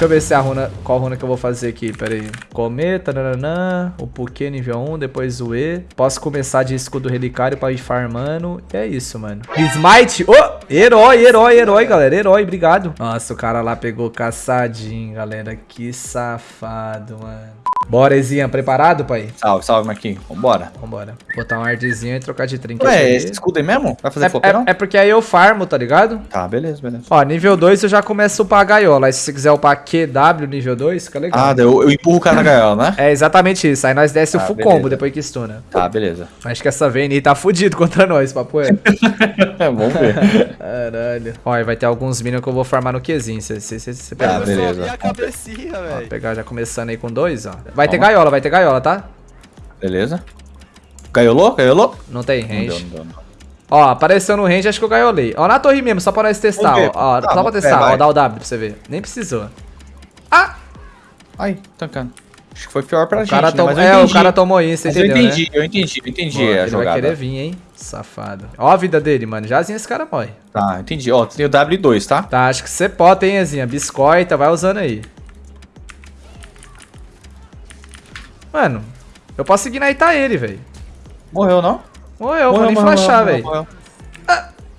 Deixa eu ver se a runa, qual runa que eu vou fazer aqui, pera aí. Cometa, nananã, o Puquê nível 1, depois o E. Posso começar de escudo relicário pra ir farmando. E é isso, mano. Smite, oh, herói, herói, herói, galera, herói, obrigado. Nossa, o cara lá pegou caçadinho, galera, que safado, mano. Bora, Ezinha, preparado, pai? Salve, salve, Marquinhos. Vambora. Vambora. Botar um ardzinho e trocar de trinket Ué, ali. esse escudo aí mesmo? Vai fazer É, é, é porque aí eu farmo, tá ligado? Tá, beleza, beleza. Ó, nível 2 eu já começo a upar a gaiola. Aí se você quiser upar QW nível 2, fica legal. Ah, daí eu, eu empurro o cara na gaiola, né? É exatamente isso. Aí nós desce o Ah, full beleza. combo depois que stuna. Tá, beleza. Acho que essa Vayne tá fudido contra nós, papo é. É, vamos ver. Caralho. Ó, e vai ter alguns minions que eu vou farmar no Qzinho. Você Tá, pega. Eu beleza. velho. pegar já começando aí com dois, ó. Vai ter gaiola, vai ter gaiola, tá? Beleza. Gaiolou? Gaiolou? Não tem Não deu, range. não deu, não. Ó, apareceu no range, acho que eu gaiolei. Ó, na torre mesmo, só pra nós testar, ó. ó Tá, só pra testar, ó, vai. dá o W pra você ver. Nem precisou. Ah! Ai, tancando. Acho que foi pior pra O gente, cara né? tom... Mas eu É, o cara tomou isso, Mas eu entendeu, entendi, né? eu entendi, eu entendi a ele vai querer vir, hein? Safado. Ó a vida dele, mano. Jazinho esse cara morre. Tá, entendi. Ó, tem o W2, tá? Tá, acho que você pode, hein, Ezinha? Biscoita, vai usando aí. Mano, eu posso seguir na Ita ele, velho. Morreu, não? Morreu, vou nem morreu, flashar, morreu, velho. morreu.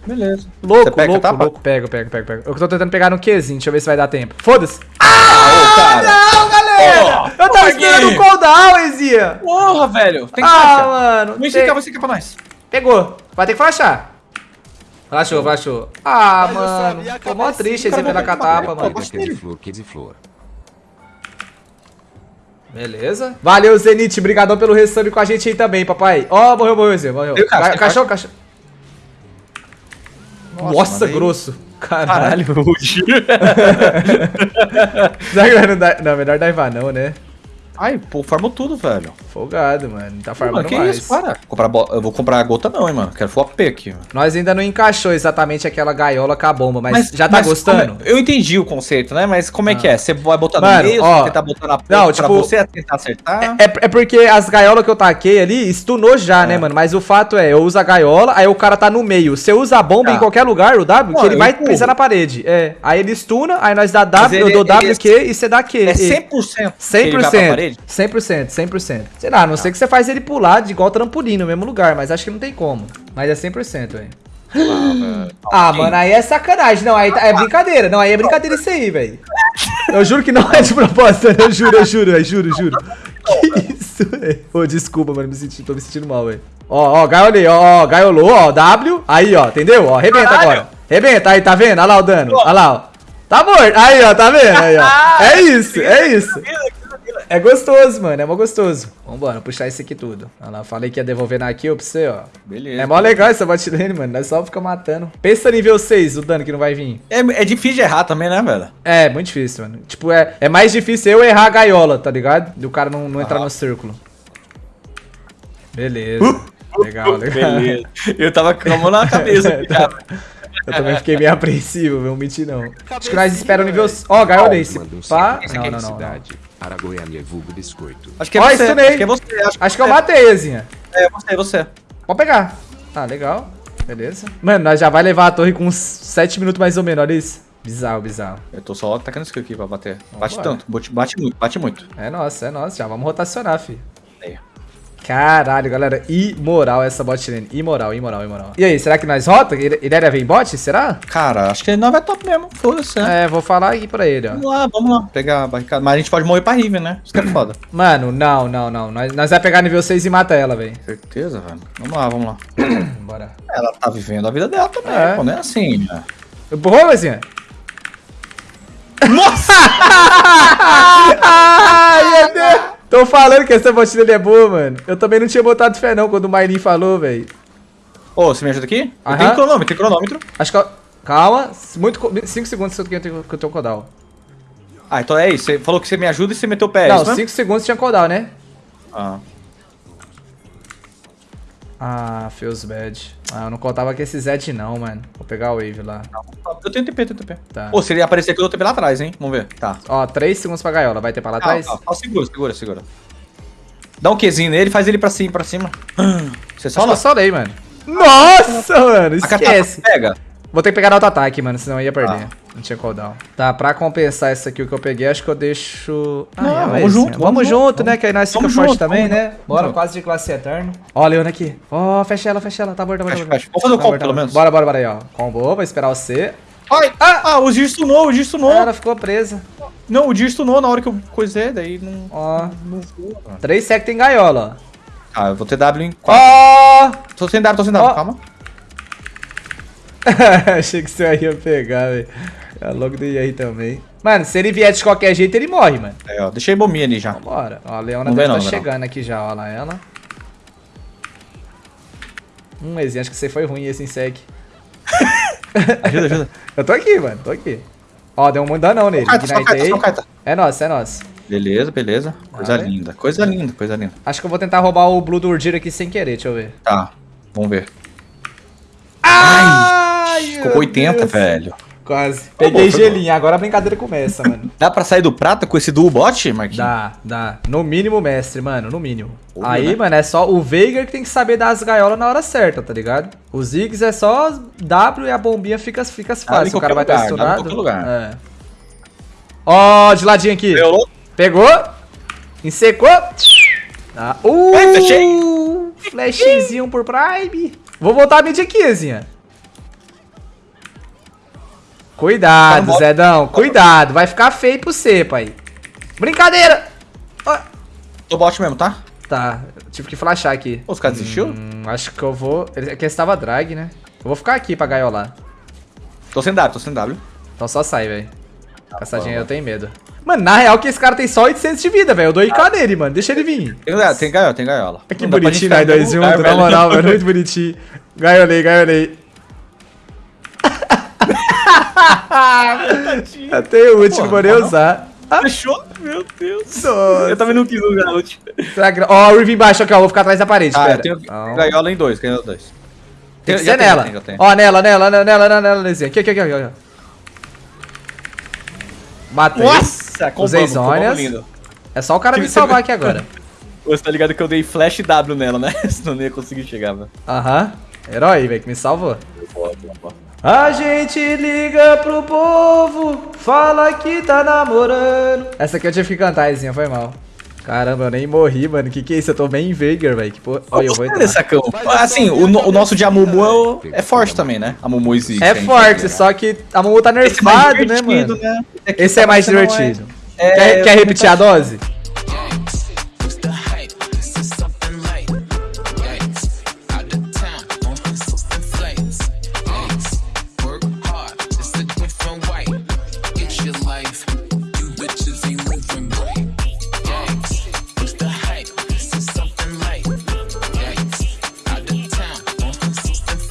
Beleza. Louco, Você pega, louco, tapa? louco. Pego, pego, pego, pego. Eu tô tentando pegar no Qzinho, deixa eu ver se vai dar tempo. Foda-se. Ah, ô, cara. Não, galera! Ô, eu tava esperando o Gui. cooldown, Ezinha. Porra, velho. Tem que Ah, flashar. mano. Vem tem- cá, você pra nós. Pegou. Vai ter que flashar. Flashou, flashou. Ah, Mas eu mano. Ficou mó triste esse pela catapa, mano. gosto Quer de dele. flor, quer de flor. Beleza. Valeu, Zenith. Obrigadão pelo resub com a gente aí também, papai. Ó, morreu, morreu, Zé. Morreu. Caixa, tem Cachorro, cachorro. Nossa, mandei- grosso. Caralho. Que não, melhor daivar não, né? Ai, pô, farmou tudo, velho. Folgado, mano. Tá farmando que mais. isso, para. Comprar bo- Eu vou comprar a gota não, hein, mano. Quero full AP aqui, mano. Nós ainda não encaixou exatamente aquela gaiola com a bomba, mas, já tá mas gostando? é- Eu entendi o conceito, né? Mas como é que é? Você vai botar Mano, no meio, ó, tentar botar na ponta não, pra tipo, você tentar acertar? É, é porque as gaiolas que eu taquei ali, stunou já, né, mano? Mas o fato é, eu uso a gaiola, aí o cara tá no meio. Você usa a bomba Tá. em qualquer lugar, o W, que Não, ele eu vai empurro. pisar na parede. É. Aí ele stuna, aí nós dá Mas W, eu ele- dou ele W, é- Q e você dá Q. É E- 100%. que ele vai pra 100%. parede? 100%, 100%. Sei lá, a não ser que você faz ele pular de igual trampolim no mesmo lugar, mas acho que não tem como. Mas é 100%, velho. Ah, mano, aí é sacanagem. Não, aí tá- é brincadeira. Não, aí é brincadeira isso aí, velho. Eu juro que não é de propósito, eu juro, eu juro, eu juro, juro. Que isso, velho? Ô, desculpa, mano, me senti, tô me sentindo mal, velho. Ó, ó, gaiolei, ó, ó, gaiolou, ó, W. Aí, ó, entendeu? Ó, rebenta Caralho. agora. Rebenta, aí, tá vendo? Olha lá o dano, olha lá, ó. Tá morto. Aí, ó, tá vendo? Aí, ó. É isso, é isso. É gostoso, mano, é mó gostoso. Vambora, puxar esse aqui tudo. Olha lá, falei que ia devolver na kill pra você, ó. Beleza. É mó legal essa botlane, mano. Nós só fica matando. Pensa nível 6, o dano que não vai vir. É, é difícil de errar também, né, velho? É, muito difícil, mano. Tipo, é, é mais difícil eu errar a gaiola, tá ligado? Do cara não, não entrar no círculo. Beleza. Legal, legal. Beleza. Eu tava com a mão na cabeça. cara. Eu também fiquei meio apreensivo, não mentir não. Acho que nós esperamos nível... Ó, gaiolei. Se Manda um pá... salve Não, não, não, não. Cidade. Aragoiânia, vulgo biscoito. Acho que é Ó, você. Acho que é você. Acho, Acho que eu matei, Ezinha. É você, é você. Pode pegar. Tá, legal. Beleza. Mano, nós já vai levar a torre com uns 7 minutos mais ou menos, olha isso. Bizarro, bizarro. Eu tô só tacando skill aqui pra bater. Bate tanto, bate, bate muito, bate muito. É nossa, é nossa. Já vamos rotacionar, fi. Caralho, galera. Imoral essa bot lane. Imoral, imoral, imoral. E aí, será que nós rota? Irelia vem bot? Será? Cara, acho que ele não vai top mesmo. Foda-se, né? É, vou falar aqui pra ele, ó. Vamos lá, vamos lá. Pegar a barricada. Mas a gente pode morrer pra Riven, né? Isso que é foda. Mano, não, não, não. Nós, nós vai pegar nível 6 e mata ela, velho. Certeza, velho. Vamos lá, vamos lá. Bora. Ela tá vivendo a vida dela também, É. pô. Não é assim, né? Empurrou, Luizinha? Nossa! Ai, meu Deus. Tô falando que essa bot dele é boa, mano. Eu também não tinha botado fé, não, quando o Mainin falou, velho. Ô, você me ajuda aqui? Aham. tenho cronômetro, tem cronômetro. Acho que... eu- Calma. Muito... 5 segundos que eu tenho que eu tenho cooldown. Ah, então é isso. Você falou que você me ajuda e você meteu o pé. é Não, isso mesmo? 5 segundos tinha cooldown, né? Ah. Ah, feels bad. Ah, eu não contava com esse Zed não, mano. Vou pegar o Wave lá. Eu tenho TP, tenho TP. Tá. Ô, se ele aparecer aqui, eu dou TP lá atrás, hein? Vamos ver. Tá. Ó, 3 segundos pra gaiola. Vai ter pra lá atrás? Ah, ah, segura, segura, segura. Dá um Qzinho nele, faz ele pra cima, pra cima. Você Só solei, mano. Nossa, mano. Esquece. pega. Vou ter que pegar no auto-ataque, mano, senão eu ia perder. Ah. Não tinha cooldown. Tá, pra compensar isso aqui o que eu peguei, acho que eu deixo... Ah, Não, é, vamos mas, junto, né? vamos Vamos junto, junto, né? Que aí nós fica vamos forte junto, também, vamos né? Bora, Vamos. quase de classe eterno. Ó, a Leona aqui. Ó, fecha ela, fecha ela. Tá bom, tá bom, tá Fecha, bom. fecha. Vamos fazer o Tá combo, tá pelo bom. menos. Bora, bora, bora aí, ó. Combo, vai esperar você. Ai, ah, ah, o Dir stunou, o Dir stunou. Ela ficou presa. Não, o Dir stunou na hora que eu coisei, daí não... Ó, não. 3 sec tem gaiola, Ah, eu vou ter W em ó. 4. Ó! Tô sem W, tô sem W, Ó. calma. Achei que você ia pegar, velho. É logo do aí também. Mano, se ele vier de qualquer jeito, ele morre, mano. Aí, ó, deixei bombinha ali já. Vambora. Ó, a Leona Não tá, não, tá não chegando aqui já, ó lá ela. Hum, Ezinho, acho que você foi ruim esse insec. Ajuda, ajuda. Eu tô aqui, mano, tô aqui. Ó, deu um muito danão nele. Carta, só carta, só carta. É nosso, é nosso. Beleza, beleza. Coisa linda, coisa linda, coisa linda. Acho que eu vou tentar roubar o Blue do Urdir aqui sem querer, deixa eu ver. Tá, vamos ver. Ai, Ficou meu com 80, Deus. velho. Quase. Foi Peguei bom, foi gelinho, agora a brincadeira começa, mano. Dá pra sair do prata com esse duo bot, Marquinhos? Dá, dá. No mínimo, mestre, mano, no mínimo. Aí, né? mano, é só o Veigar que tem que saber dar as gaiolas na hora certa, tá ligado? O Ziggs é só W e a bombinha fica, fica em fácil. O cara vai qualquer estar lugar, dá em qualquer lugar. É. Ó, de ladinho aqui. Violou? Pegou. Ensecou. Tá. Uh, fechei. Flashzinho por Prime. Vou voltar a mid aqui, Zinha. Cuidado, Tá Zedão. Cuidado. Vai ficar feio pro você, pai. Brincadeira. Tô bot mesmo, tá? Tá, tive que flashar aqui. Os caras desistiu? Hum, acho que eu vou... Ele- Aqui estava drag, né? Eu vou ficar aqui pra gaiolar. Tô sem W, tô sem W. Então só sai, velho. Tá Caçadinha eu tenho medo. Mano, na real que esse cara tem só 800 de vida, velho. Eu dou IK nele, mano. Deixa ele vir. Tem, gaiola, tem gaiola, tem gaiola. Que Não bonitinho todo juntos, lugar, na velho. moral, mano. Muito bonitinho. Gaiolei, gaiolei. Até o último, nem não. usar. Fechou? Meu Deus. Nossa. Eu também não quis usar a que- Ó, o Riven embaixo aqui, ó. Vou ficar atrás da parede, Ah, espera. eu tenho gaiola em dois, gaiola em dois. Tem que ser nela. Ó, nela, nela, nela, nela, nela, nela, Lezinha. Aqui, aqui, aqui, aqui, aqui. Matei. Nossa, Usei combamos zônias. lindo. É só o cara me salvar aqui agora. Você tá ligado que eu dei flash W nela, né? Senão não ia conseguir chegar, velho. Aham. Herói, velho, que me salvou. A gente liga pro povo, fala que tá namorando. Essa aqui eu tive que cantar, Ezinha, foi mal. Caramba, eu nem morri, mano. Que que é isso? Eu tô bem em Veigar, velho. Que porra. Olha, eu vou entrar. sacão. Assim, o, no- o nosso de Amumu é, é forte também, né? Amumu e Ziggs. É forte, só que a Mumu tá. Esse é mais nerfado, né, divertido, mano? né? Esse é mais Não é- divertido. É, quer, quer repetir a dose?